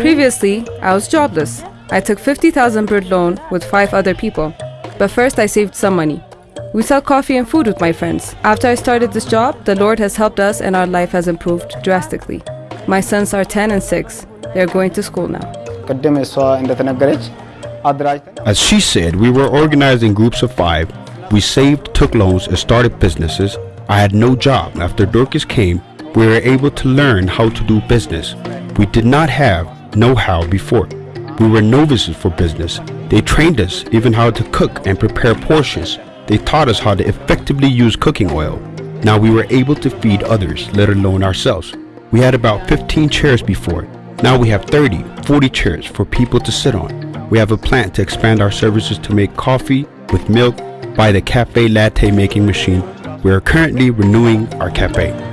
Previously, I was jobless. I took 50,000 birr loan with five other people. But first I saved some money. We sell coffee and food with my friends. After I started this job, the Lord has helped us and our life has improved drastically. My sons are 10 and 6. They're going to school now. As she said, we were organized in groups of five. We saved, took loans, and started businesses. I had no job. After Dorcas came, we were able to learn how to do business. We did not have know-how before. We were novices for business. They trained us even how to cook and prepare portions. They taught us how to effectively use cooking oil. Now we were able to feed others, let alone ourselves. We had about 15 chairs before. Now we have 30, 40 chairs for people to sit on. We have a plan to expand our services to make coffee with milk by the cafe latte making machine. We are currently renewing our cafe.